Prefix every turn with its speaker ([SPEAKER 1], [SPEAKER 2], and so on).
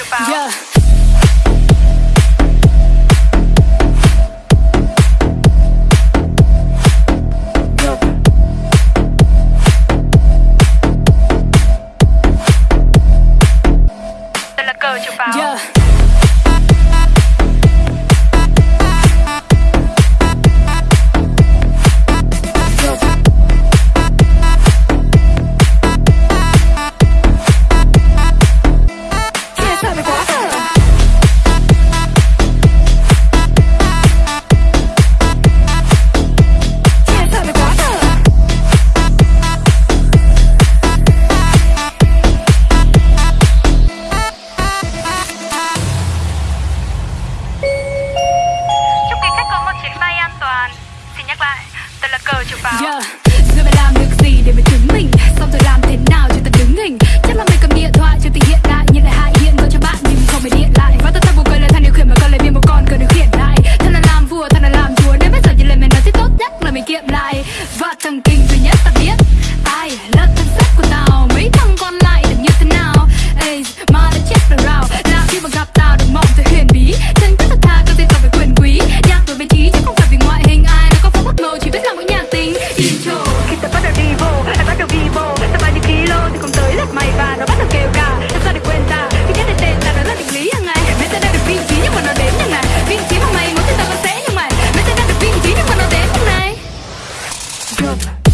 [SPEAKER 1] about. Yeah. xin nhắc lại Tôi là cờ chữ báo yeah. Good.